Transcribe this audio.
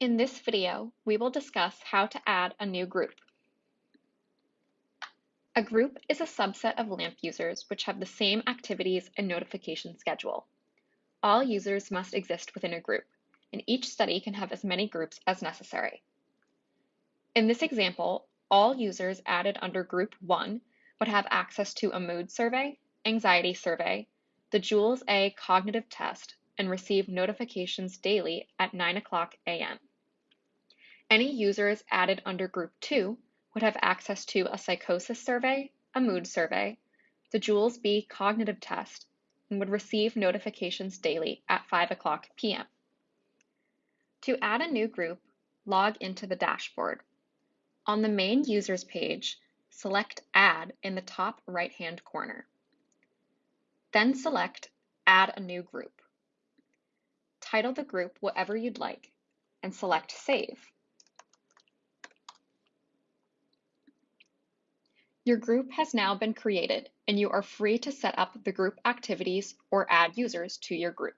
In this video, we will discuss how to add a new group. A group is a subset of LAMP users which have the same activities and notification schedule. All users must exist within a group, and each study can have as many groups as necessary. In this example, all users added under Group 1 would have access to a mood survey, anxiety survey, the Jewels A cognitive test, and receive notifications daily at 9 o'clock a.m. Any users added under Group 2 would have access to a psychosis survey, a mood survey, the Jewels B cognitive test, and would receive notifications daily at 5 o'clock p.m. To add a new group, log into the dashboard. On the main users page, select Add in the top right-hand corner. Then select Add a new group. Title the group whatever you'd like and select Save. Your group has now been created and you are free to set up the group activities or add users to your group.